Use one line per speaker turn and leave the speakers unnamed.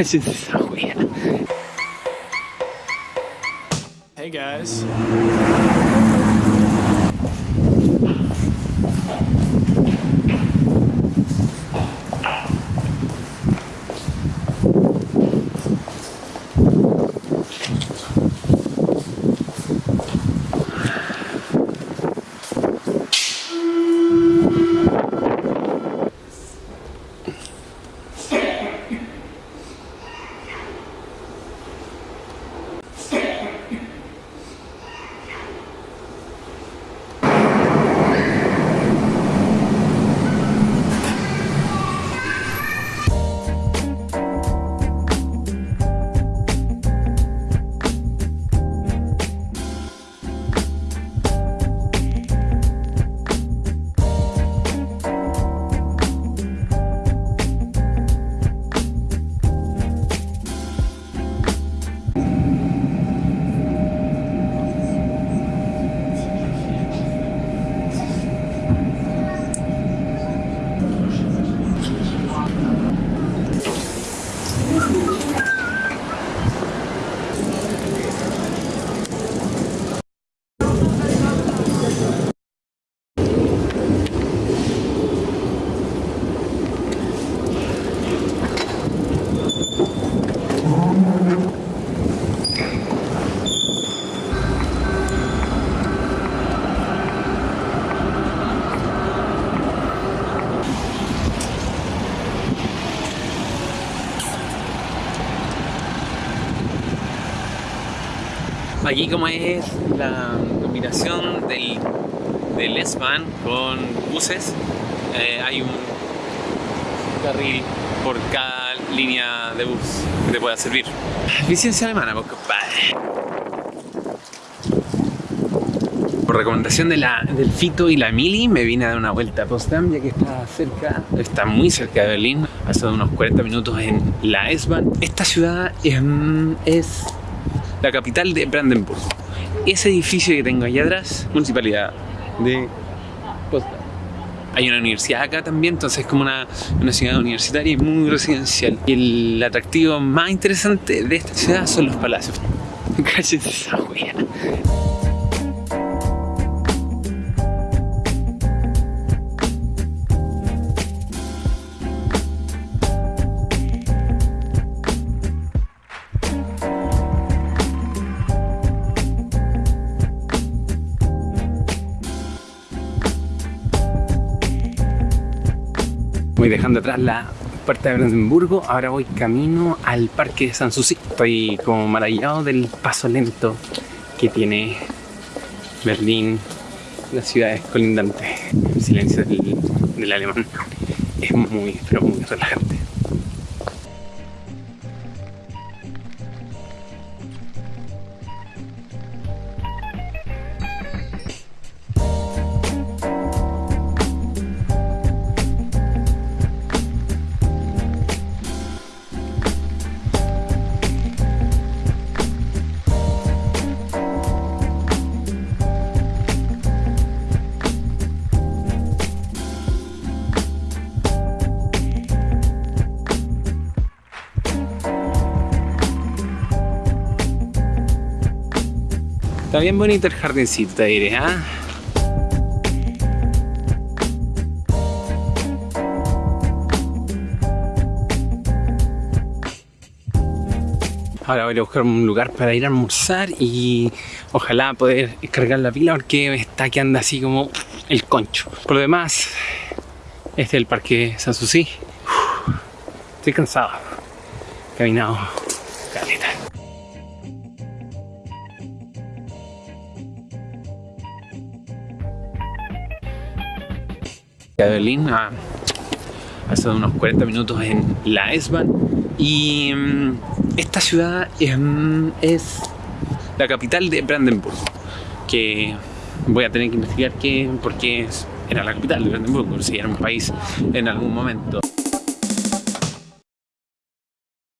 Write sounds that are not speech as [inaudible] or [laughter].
Cállense esa wea.
Hey guys.
Aquí como es la combinación del, del S-Bahn con buses, eh, hay un carril por cada línea de bus que te pueda servir. Licencia alemana, pues compadre. Por recomendación de la, del Fito y la Mili me vine a dar una vuelta a Potsdam ya que está cerca, está muy cerca de Berlín, hace unos 40 minutos en la S-Bahn. Esta ciudad es la capital de Brandenburgo. Ese edificio que tengo allá atrás, municipalidad de Potsdam. Hay una universidad acá también, entonces es como una, una ciudad universitaria y muy residencial. Y el atractivo más interesante de esta ciudad son los palacios. [laughs] Cállate esa wea. Voy dejando atrás la puerta de Brandenburgo, ahora voy camino al parque de Sanssouci. Estoy como maravillado del paso lento que tiene Berlín, las ciudades colindantes. El silencio del, del alemán es muy, pero muy relajante. Está bien bonito el jardincito, te diré, ¿ah? Ahora voy a buscar un lugar para ir a almorzar y ojalá poder cargar la pila porque está que anda así como el concho. Por lo demás, este es el parque Sanssouci. Estoy cansado. Caminado de Berlín a, hace unos 40 minutos en la S-Bahn y mm, esta ciudad es, es la capital de Brandenburgo que voy a tener que investigar qué, por qué era la capital de Brandenburgo si era un país en algún momento